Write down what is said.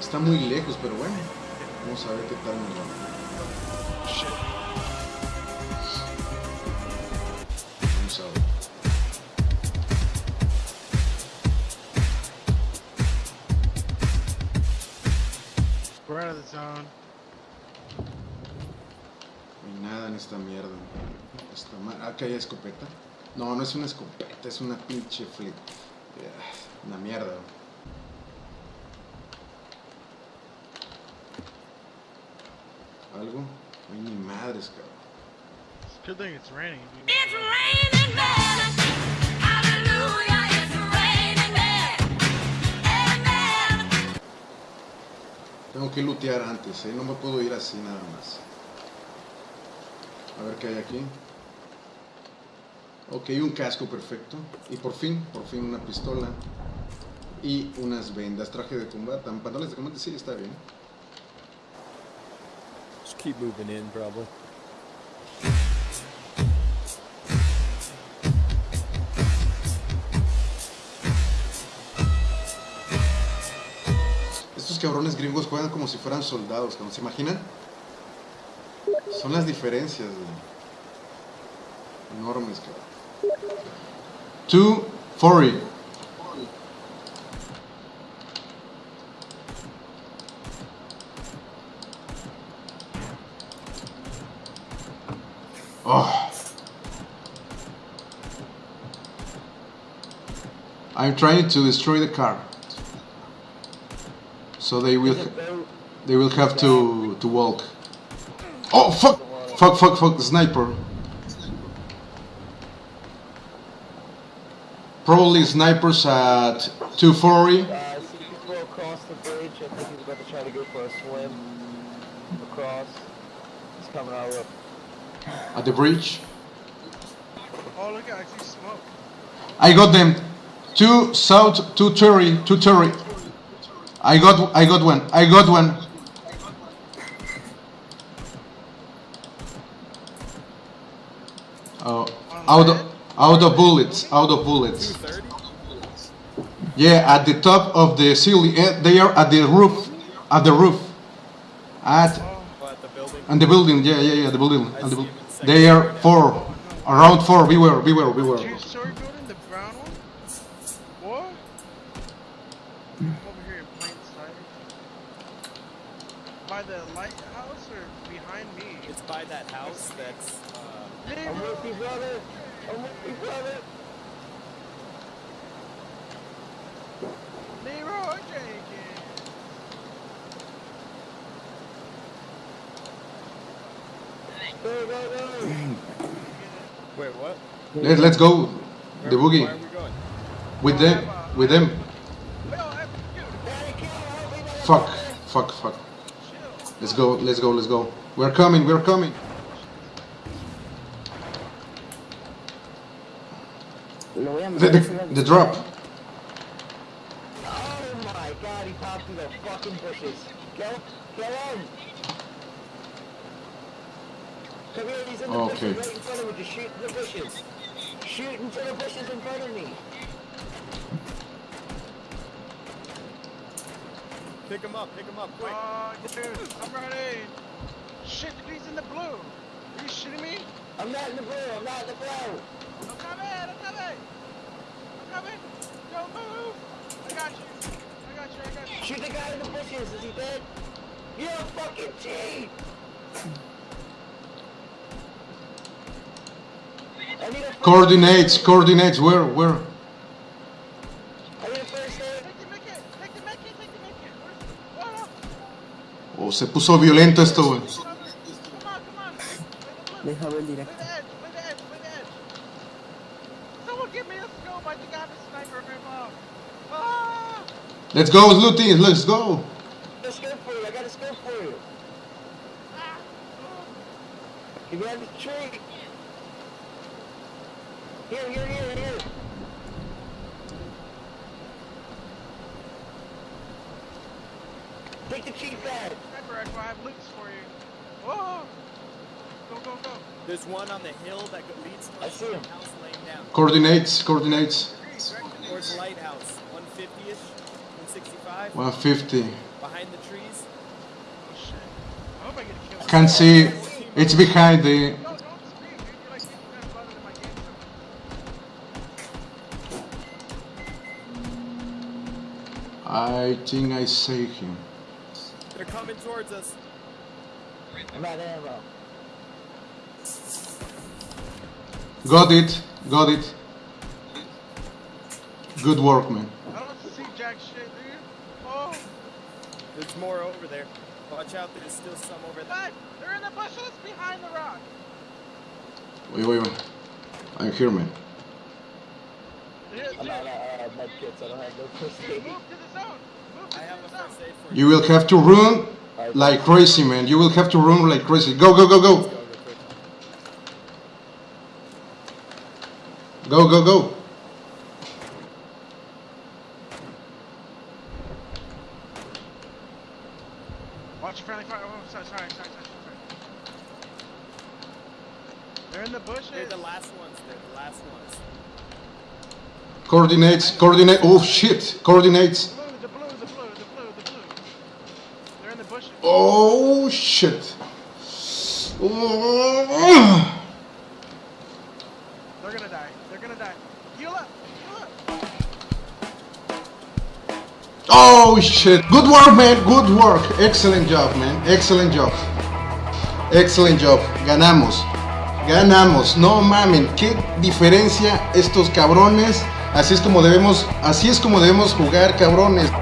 Está muy lejos, pero bueno. Vamos a ver qué tal nos va. Vamos a ver. We're out of the zone. No hay nada en esta mierda. Esta ma- ah, que hay escopeta. No, no es una escopeta, es una pinche flip. Una mierda. ¿Algo? Hay ni madres, cabrón. It's a good thing it's raining. It's raining men. Hallelujah, it's raining men. Amen. Tengo que lootear antes, ¿eh? No me puedo ir así nada más. A ver qué hay aquí. Ok, un casco perfecto. Y por fin, por fin una pistola. Y unas vendas, traje de combate. Pantalones de combate, sí, está bien. Keep moving in, probably. Estos cabrones gringos juegan como si fueran soldados, cabrón. ¿se imaginan? Son las diferencias. Enormes, cabrón. 240. Oh. I'm trying to destroy the car. So they will they will have to to walk. Oh fuck! Fuck fuck fuck sniper. Probably snipers at 240. Uh, see people across the bridge. I think he's about to try to go for a swim across. He's coming our way. At the bridge. Oh, look at I see smoke. I got them. Two south, two Terry, two Terry. I got, I got one. I got one. Oh, out of, out of bullets, out of bullets. Yeah, at the top of the ceiling. eh, They are at the roof, at the roof, at Oh, at the building? And the building. Yeah, yeah, yeah, the building. And the, bu- they are four, around four. Beware, beware, beware. Two-story building, the brown one. What? Over here in plain sight. By the lighthouse or behind me? It's by that house that's, uh, I'm with you, brother. I'm with you, brother. Leroy Go, go, go. wait, what? Let, let's go. Where, The boogie Why are we going? with them, with them. Yo, hey, dude, Daddy, kill him. Help me, motherfucker. Fuck, fuck, fuck. Let's go, let's go, let's go. We're coming, we're coming. Lo voy a The, the, the drop. Oh my god, he popped through the fucking bushes. Kill, kill him. Come here, he's in the Okay. bushes right in front of me. Just shoot in the bushes. Shoot into the bushes in front of me. Pick him up, pick him up, quick. Oh, dude, I'm running. Shit, he's in the blue. Are you shitting me? I'm not in the blue, I'm not in the blue. I'm coming, I'm coming. I'm coming. Don't move. I got you. I got you, I got you. Shoot the guy in the bushes, is he dead? You're a fucking cheat! I need a first Coordinates, aid. coordinates, where, where? I need a first aid. Take the Mickey, take the Mickey, take the Mickey. Where's, oh, se puso violento esto, güey. come on, come on. Play the blue. Deja ver directo. the edge, play the edge, play the edge. Someone give me a scope, I think I have a sniper rifle. Let's go, looting, let's go. I got a scope for you, I got a scope for you. Ah! Get the tree. Here, here, here, here. Take the cheek pad. Sniper rifle, I have loops for you. Oh! Go, go, go. There's one on the hill that go- leads I see the him. house laying down. Coordinates, coordinates. Towards lighthouse, 150-ish. 165 150. behind the trees. Oh shit. I hope I get a kill. I can see it's behind the. I think I see him. They're coming towards us. I'm out of. Got it. Got it. Good work, man. I don't see jack shit, dude. Oh, There's more over there. Watch out, there's still some over there. God, they're in the bushes behind the rock. Wait, wait, wait. I'm here, man. Dude, I'm out of uh, med kits. I don't have no first aid. move to the zone. Move to I have the zone. first aid for you. You will have to run like crazy, man. You will have to run like crazy. Go, go, go, Go go. Go, go, go. Watch friendly fire. Oh, sorry, sorry, sorry, sorry, sorry. They're in the bushes. They're the last ones. They're the last ones. Coordinates, coordinate. Oh shit. Coordinates. Oh shit. Oh. They're gonna die. They're gonna die. Heal up. Oh shit. Good work, man. Good work. Excellent job, man. Excellent job. Excellent job. Ganamos. Ganamos. No mamen. Qué diferencia estos cabrones. Así es como debemos, así es como debemos jugar, cabrones.